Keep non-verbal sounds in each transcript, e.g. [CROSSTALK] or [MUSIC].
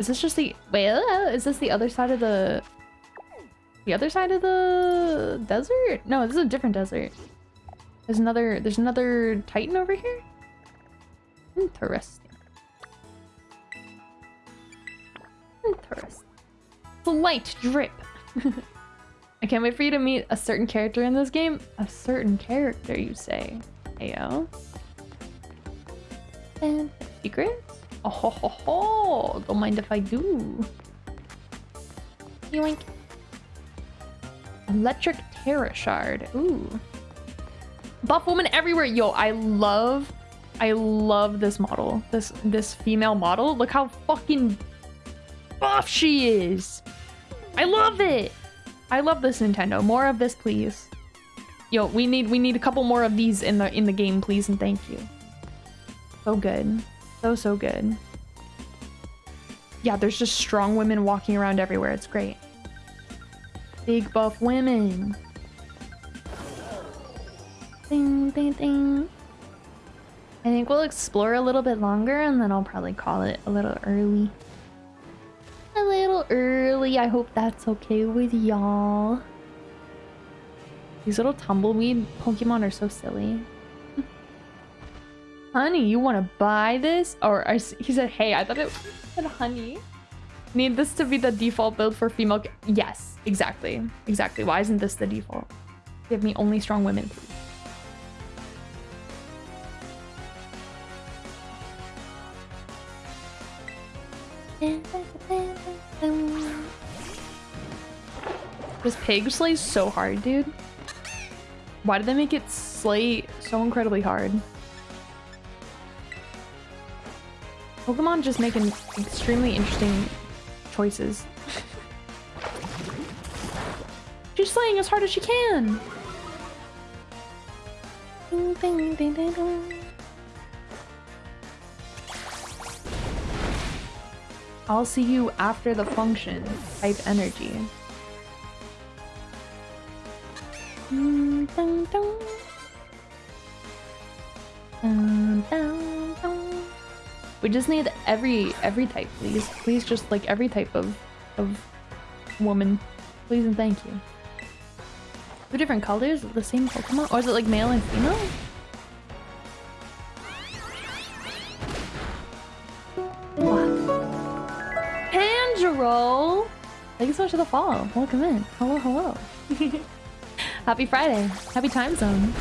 Is this just the wait? uh, Is this the other side of the the other side of the desert? No, this is a different desert. There's another. There's another Titan over here. Interesting. Interesting. Slight drip. [LAUGHS] I can't wait for you to meet a certain character in this game. A certain character, you say? Ayo. And secrets? Oh ho ho ho! Don't mind if I do. Yoink. Electric Tera Shard. Ooh. Buff woman everywhere. Yo, I love, I love this model. This this female model. Look how fucking buff she is. I love it. I love this Nintendo. More of this, please. Yo, we need we need a couple more of these in the in the game, please, and thank you. So good. So so good. Yeah, there's just strong women walking around everywhere. It's great. Big buff women. Ding ding ding. I think we'll explore a little bit longer and then I'll probably call it a little early. A little early. I hope that's okay with y'all. These little tumbleweed Pokemon are so silly. Honey, you want to buy this? Or he said, hey, I thought it said honey. Need this to be the default build for female. Yes, exactly. Exactly. Why isn't this the default? Give me only strong women, please. This pig slays so hard, dude. Why did they make it slay so incredibly hard? Pokemon just making extremely interesting choices. [LAUGHS] She's slaying as hard as she can. Ding, ding, ding, ding, ding. I'll see you after the function. Type energy. Dun, dun, dun. Dun, dun. Just need every every type, please. Please, just like every type of of woman, please and thank you. Two different colors of the same Pokemon, or is it like male and female? What? Thank you so much for the follow. Welcome in. Hello, hello. [LAUGHS] Happy Friday. Happy time zone.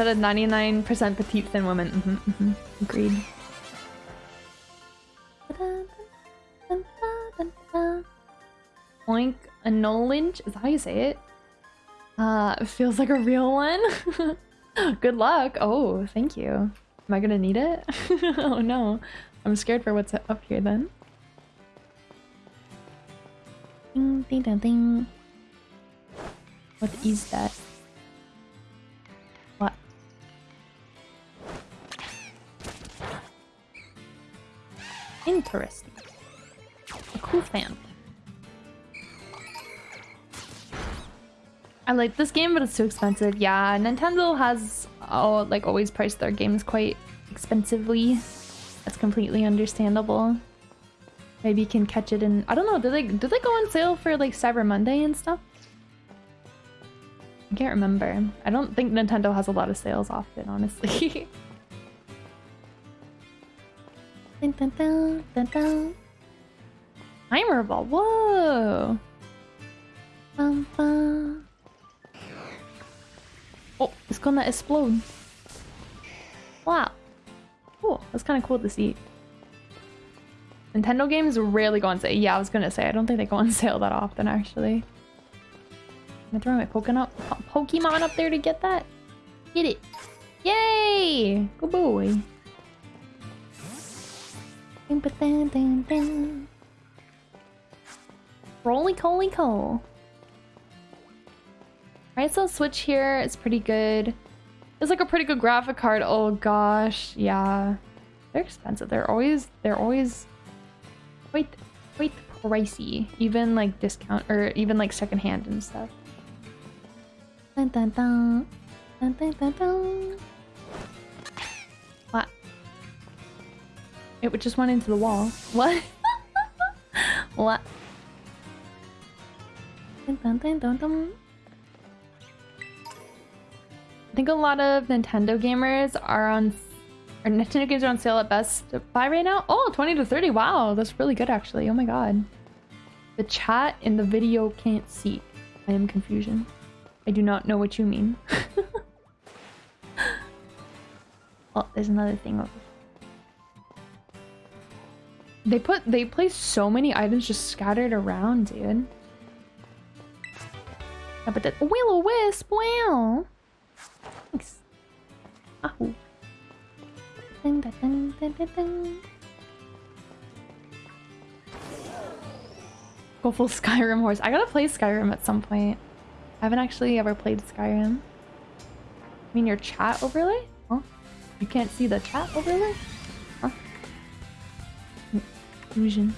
Instead of 99% petite thin woman. hmm hmm Agreed. Oink a Nolinge? Is that how you say it? Uh, feels like a real one. [LAUGHS] Good luck. Oh, thank you. Am I gonna need it? [LAUGHS] oh no. I'm scared for what's up here then. Ding, ding, ding, ding. What is that? Interesting. A cool fan. I like this game, but it's too expensive. Yeah, Nintendo has oh, like always priced their games quite expensively. That's completely understandable. Maybe you can catch it in. I don't know. Do they do they go on sale for like Cyber Monday and stuff? I can't remember. I don't think Nintendo has a lot of sales often, honestly. [LAUGHS] dun, dun, dun, dun, dun. Timer ball. Whoa. Bum, bum. Oh, it's gonna explode. Wow. Cool. That's kind of cool to see. Nintendo games rarely go on sale. Yeah, I was gonna say, I don't think they go on [LAUGHS] sale that often, actually. I'm gonna throw my Pokemon up, Pokemon up there to get that. Get it. Yay! Good boy. Roly coly cole. Right, so Switch here is pretty good. It's like a pretty good graphic card. Oh gosh, yeah. They're expensive. They're always they're always quite quite pricey. Even like discount or even like secondhand and stuff. Dun, dun, dun. Dun, dun, dun, dun. It just went into the wall. What? [LAUGHS] what? I think a lot of Nintendo gamers are on or Nintendo games are on sale at Best Buy right now. Oh, 20 to 30. Wow, that's really good actually. Oh my god. The chat in the video can't see. I am confusion. I do not know what you mean. [LAUGHS] oh, there's another thing over They put they place so many items just scattered around, dude. Yeah, but the will o wisp, wow. Thanks. Ahoo. Dun, dun, dun, dun, dun, dun. Go full [LAUGHS] Skyrim horse. I gotta play Skyrim at some point. I haven't actually ever played Skyrim. I mean your chat overlay? Huh? You can't see the chat overlay? Fusion.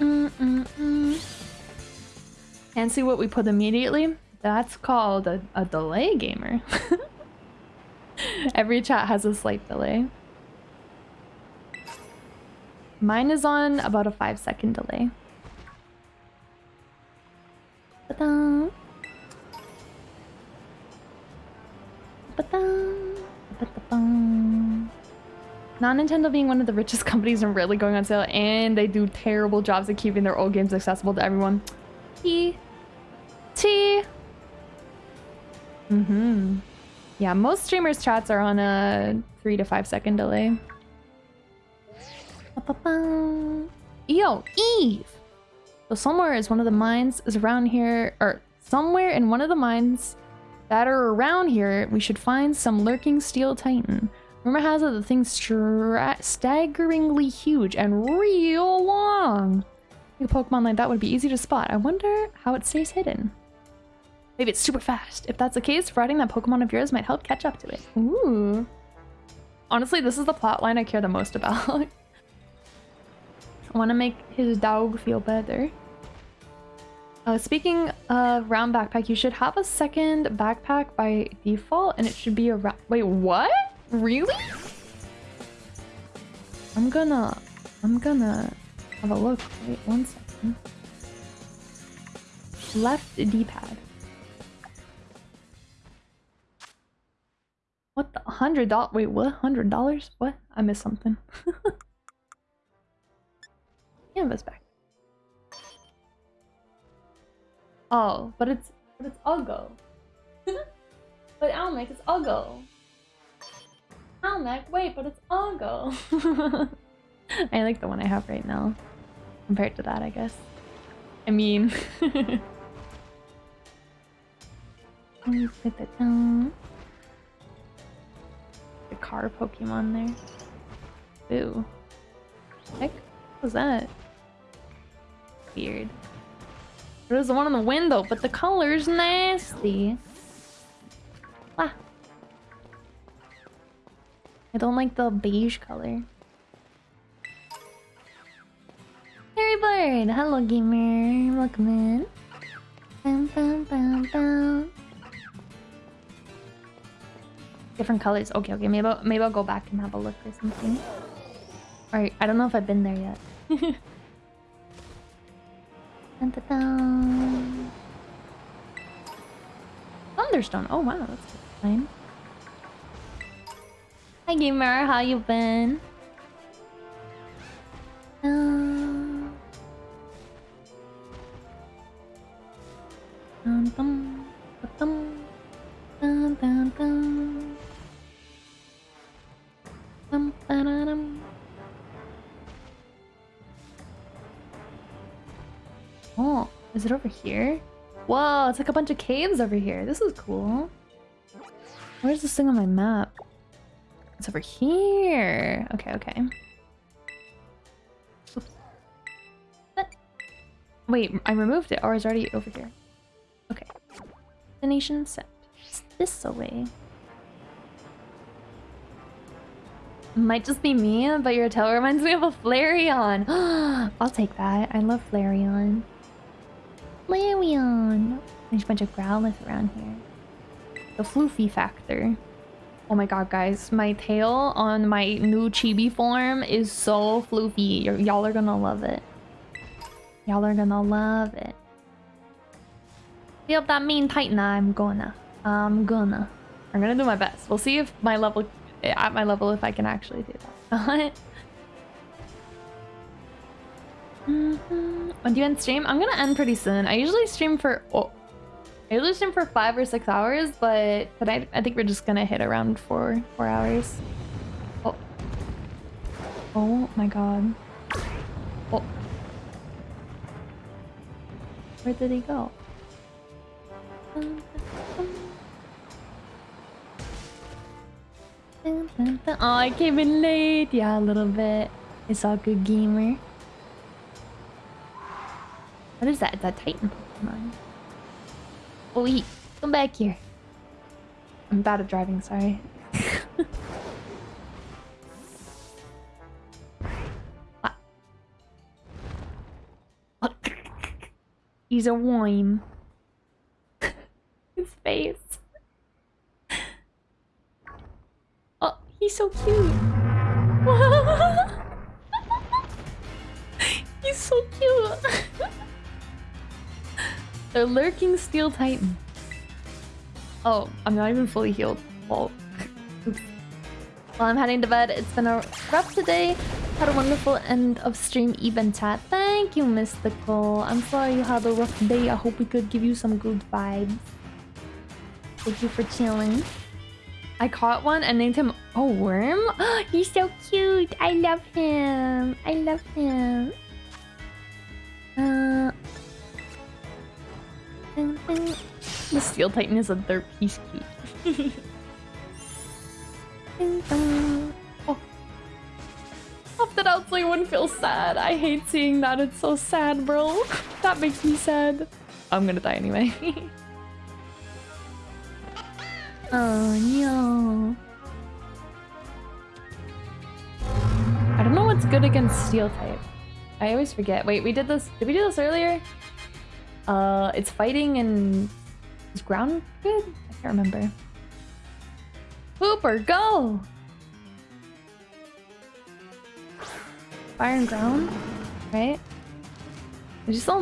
Mm -mm -mm. And see what we put immediately? That's called a, a delay gamer. [LAUGHS] Every chat has a slight delay. Mine is on about a five second delay. Non-Nintendo being one of the richest [LAUGHS] companies and really going on sale and they do terrible jobs at keeping their old games accessible to everyone. T. T. Mm-hmm. Yeah, most streamers' chats are on a three to five second delay. Yo, Eve! So somewhere is one of the mines is around here, or somewhere in one of the mines that are around here, we should find some lurking steel titan. Rumor has it the thing's staggeringly huge and real long. A Pokemon like that would be easy to spot. I wonder how it stays hidden. Maybe it's super fast. If that's the case, riding that Pokemon of yours might help catch up to it. Ooh. Honestly, this is the plot line I care the most about. I want to make his dog feel better. Uh, speaking of round backpack, you should have a second backpack by default, and it should be a round- Wait, what? Really? I'm gonna... I'm gonna have a look. Wait, one second. Left D-pad. What the hundred dollars? Wait, what? Hundred dollars? What? I missed something. [LAUGHS] Canvas back. Oh, but it's but it's Uggo. [LAUGHS] but Almec is Uggo. Almec, wait, but it's Uggo. [LAUGHS] I like the one I have right now. Compared to that, I guess. I mean... [LAUGHS] put down a car Pokemon there. Ooh. Heck? What was that? Weird. There's the one on the window, but the color's nasty. I don't like the beige color. Harry Bird! Hello, gamer. Welcome in. Bum, bum, bum, bum. Different colors. Okay, okay. Maybe I'll, maybe I'll go back and have a look or something. Alright, I don't know if I've been there yet. [LAUGHS] dun, dun, dun. Thunderstone. Oh wow, that's fine. Hi gamer, how you been? Um. Dum, ba-da-dum. Oh, is it over here? Whoa, it's like a bunch of caves over here. This is cool. Where's this thing on my map? It's over here. Okay, okay. Wait, I removed it, oh, or is it already over here? Okay. Destination set. It's this away. Might just be me, but your tail reminds me of a Flareon. [GASPS] I'll take that. I love Flareon. Flareon! There's a bunch of Growlithe around here. The floofy factor. Oh my god, guys. My tail on my new chibi form is so floofy. Y'all are gonna love it. Y'all are gonna love it. Feel that mean titan? I'm gonna. I'm gonna. I'm gonna do my best. We'll see if my level... At my level, if I can actually do that. [LAUGHS] mm -hmm. When do you end stream? I'm gonna end pretty soon. I usually stream for... Oh, I stream for five or six hours, but tonight I think we're just gonna hit around four four hours. Oh. Oh my god. Oh. Where did he go? Oh, I came in late. Yeah, a little bit. It's all good, gamer. What is that? Is that Titan Pokemon? Oh, wait. Come back here. I'm bad at driving, sorry. [LAUGHS] He's a worm. [LAUGHS] His face. Oh, he's so cute. [LAUGHS] The lurking steel titan. Oh, I'm not even fully healed. Oh. Well, well, I'm heading to bed. It's been a rough today. Had a wonderful end of stream event chat. Thank you, Mystical. I'm sorry you had a rough day. I hope we could give you some good vibes. Thank you for chilling. I caught one and named him a worm. [GASPS] He's so cute. I love him. I love him. Steel Titan is a third piece cute. [LAUGHS] oh. Opted out so you wouldn't feel sad. I hate seeing that. It's so sad, bro. that makes me sad. I'm gonna die anyway. [LAUGHS] oh no. I don't know what's good against steel type. I always forget. Wait, we did this. Did we do this earlier? Uh, it's fighting and is ground good? I can't remember. Hooper, go! Fire and ground, right? Did you still